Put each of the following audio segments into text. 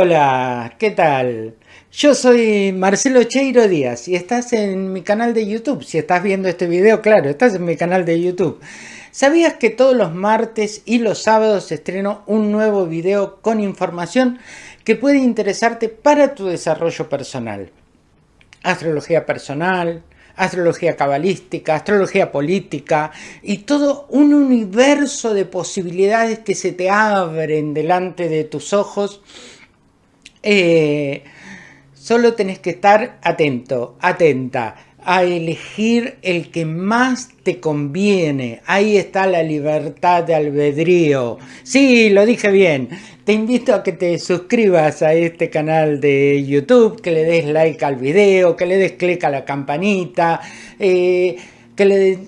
Hola, ¿qué tal? Yo soy Marcelo Cheiro Díaz y estás en mi canal de YouTube. Si estás viendo este video, claro, estás en mi canal de YouTube. ¿Sabías que todos los martes y los sábados estreno un nuevo video con información que puede interesarte para tu desarrollo personal? Astrología personal, astrología cabalística, astrología política y todo un universo de posibilidades que se te abren delante de tus ojos eh, solo tenés que estar atento, atenta a elegir el que más te conviene. Ahí está la libertad de albedrío. Sí, lo dije bien. Te invito a que te suscribas a este canal de YouTube, que le des like al video, que le des clic a la campanita, eh, que le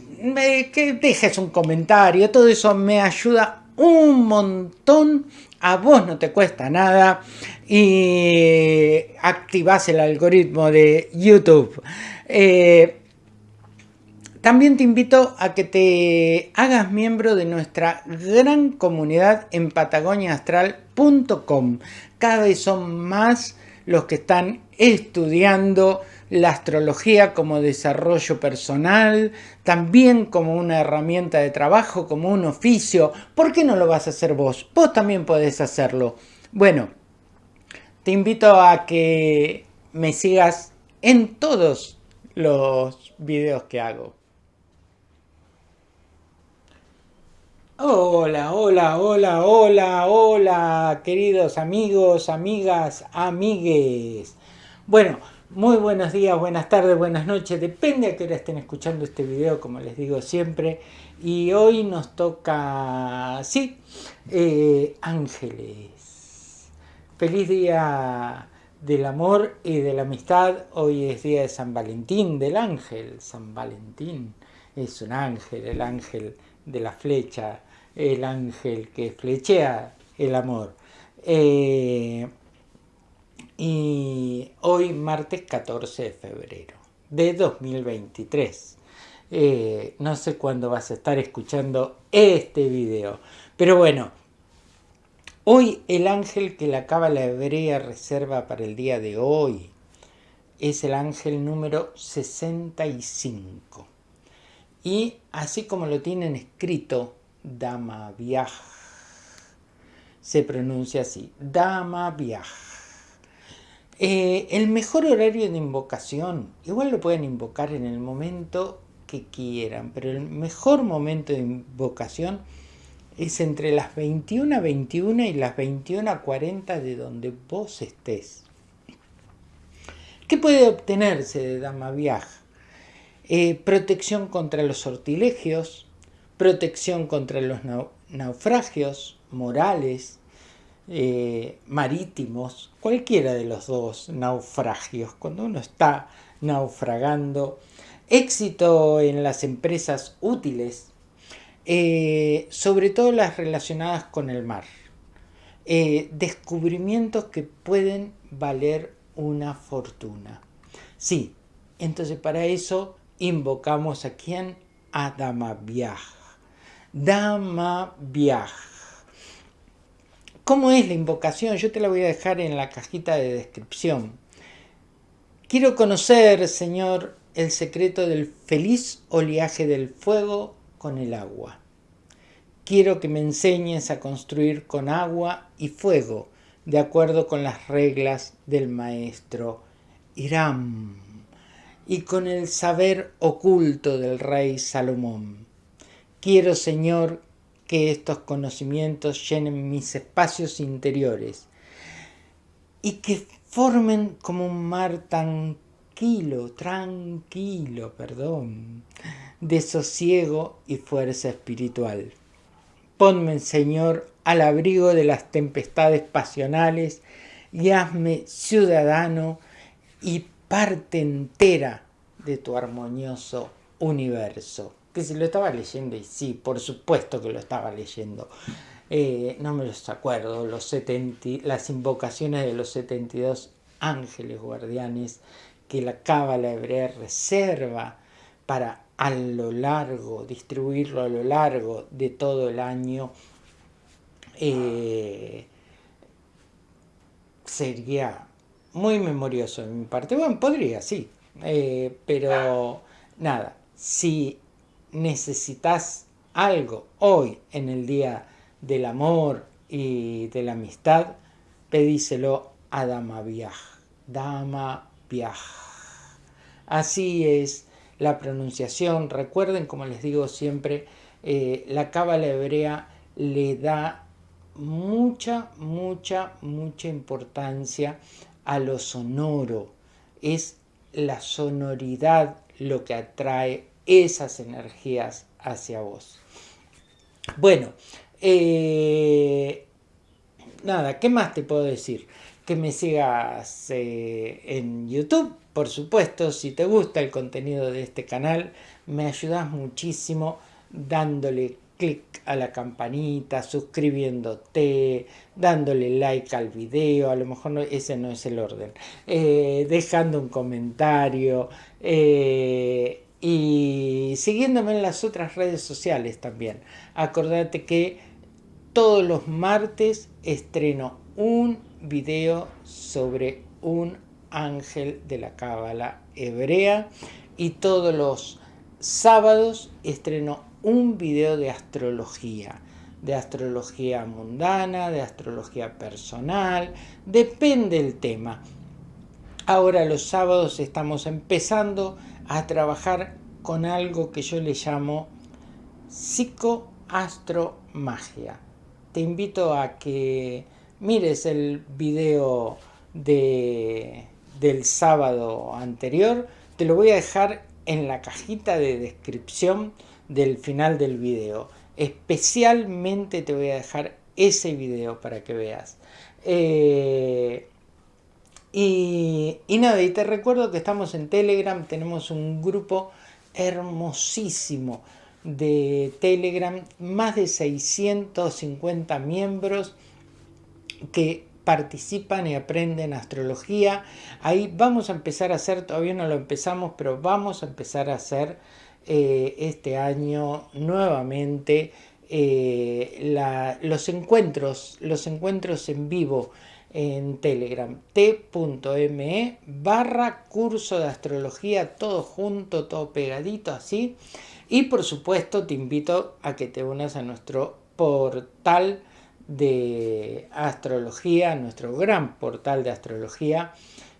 que dejes un comentario. Todo eso me ayuda un montón a vos no te cuesta nada y activas el algoritmo de YouTube. Eh, también te invito a que te hagas miembro de nuestra gran comunidad en patagoniaastral.com. Cada vez son más los que están estudiando la astrología como desarrollo personal, también como una herramienta de trabajo, como un oficio. ¿Por qué no lo vas a hacer vos? Vos también podés hacerlo. Bueno, te invito a que me sigas en todos los videos que hago. Hola, hola, hola, hola, hola, queridos amigos, amigas, amigues. Bueno, muy buenos días, buenas tardes, buenas noches, depende a qué hora estén escuchando este video, como les digo siempre. Y hoy nos toca, sí, eh, ángeles. Feliz día del amor y de la amistad. Hoy es día de San Valentín, del ángel. San Valentín es un ángel, el ángel de la flecha, el ángel que flechea el amor. Eh, y hoy martes 14 de febrero de 2023. Eh, no sé cuándo vas a estar escuchando este video, pero bueno, hoy el ángel que la cábala hebrea reserva para el día de hoy es el ángel número 65. Y así como lo tienen escrito, Dama Viaj, se pronuncia así, Dama Viaj. Eh, el mejor horario de invocación, igual lo pueden invocar en el momento que quieran, pero el mejor momento de invocación es entre las 21 a 21 y las 21 a 40 de donde vos estés. ¿Qué puede obtenerse de Dama Viaja? Eh, protección contra los sortilegios, protección contra los naufragios morales, eh, marítimos, cualquiera de los dos naufragios, cuando uno está naufragando, éxito en las empresas útiles, eh, sobre todo las relacionadas con el mar, eh, descubrimientos que pueden valer una fortuna. Sí, entonces para eso invocamos a quién? A Dama Viaj. Dama Viaj ¿Cómo es la invocación? Yo te la voy a dejar en la cajita de descripción. Quiero conocer, Señor, el secreto del feliz oleaje del fuego con el agua. Quiero que me enseñes a construir con agua y fuego, de acuerdo con las reglas del maestro Irán y con el saber oculto del rey Salomón. Quiero, Señor, que estos conocimientos llenen mis espacios interiores y que formen como un mar tranquilo, tranquilo, perdón, de sosiego y fuerza espiritual. Ponme, Señor, al abrigo de las tempestades pasionales y hazme ciudadano y parte entera de tu armonioso universo que si lo estaba leyendo, y sí, por supuesto que lo estaba leyendo. Eh, no me los acuerdo, los 70, las invocaciones de los 72 ángeles guardianes que la cábala hebrea reserva para a lo largo, distribuirlo a lo largo de todo el año, eh, sería muy memorioso de mi parte. Bueno, podría, sí. Eh, pero nada, si necesitas algo hoy en el día del amor y de la amistad, pedíselo a Dama Viaj. Dama Viaj. Así es la pronunciación. Recuerden, como les digo siempre, eh, la cábala hebrea le da mucha, mucha, mucha importancia a lo sonoro. Es la sonoridad lo que atrae esas energías hacia vos. Bueno, eh, nada, ¿qué más te puedo decir? Que me sigas eh, en YouTube, por supuesto, si te gusta el contenido de este canal, me ayudas muchísimo dándole clic a la campanita, suscribiéndote, dándole like al video, a lo mejor ese no es el orden, eh, dejando un comentario y siguiéndome en las otras redes sociales también. Acordate que todos los martes estreno un video sobre un ángel de la cábala hebrea y todos los sábados estreno un video de astrología, de astrología mundana, de astrología personal, depende el tema. Ahora los sábados estamos empezando a trabajar con algo que yo le llamo psicoastromagia. Te invito a que mires el video de, del sábado anterior. Te lo voy a dejar en la cajita de descripción del final del video. Especialmente te voy a dejar ese video para que veas. Eh, y, nada, y te recuerdo que estamos en Telegram, tenemos un grupo hermosísimo de Telegram, más de 650 miembros que participan y aprenden astrología. Ahí vamos a empezar a hacer, todavía no lo empezamos, pero vamos a empezar a hacer eh, este año nuevamente eh, los encuentros, los encuentros en vivo en Telegram, t.me barra curso de astrología, todo junto, todo pegadito así. Y por supuesto te invito a que te unas a nuestro portal de astrología, nuestro gran portal de astrología,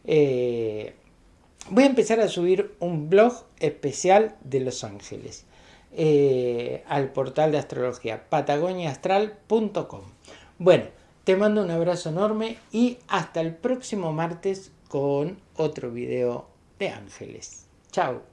eh, voy a empezar a subir un blog especial de Los Ángeles eh, al portal de astrología patagoniaastral.com. Bueno, te mando un abrazo enorme y hasta el próximo martes con otro video de ángeles. Chao.